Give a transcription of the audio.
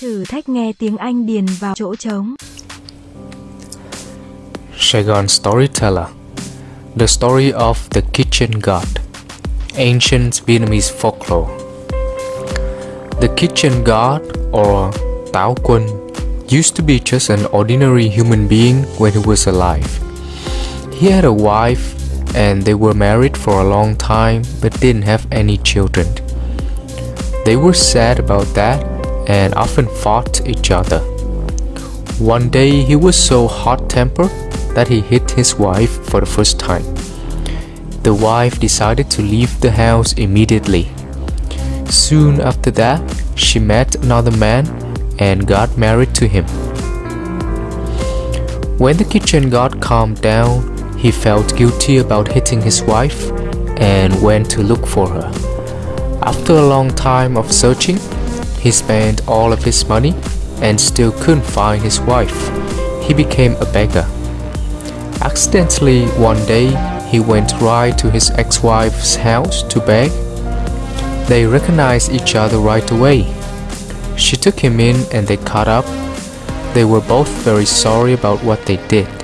Thử thách nghe tiếng Anh điền vào chỗ trống. Saigon Storyteller The Story of the Kitchen God Ancient Vietnamese Folklore The Kitchen God, or Tao Quân, used to be just an ordinary human being when he was alive. He had a wife and they were married for a long time but didn't have any children. They were sad about that and often fought each other. One day he was so hot tempered that he hit his wife for the first time. The wife decided to leave the house immediately. Soon after that, she met another man and got married to him. When the kitchen god calmed down, he felt guilty about hitting his wife and went to look for her. After a long time of searching, he spent all of his money and still couldn't find his wife. He became a beggar. Accidentally, one day, he went right to his ex-wife's house to beg. They recognized each other right away. She took him in and they caught up. They were both very sorry about what they did.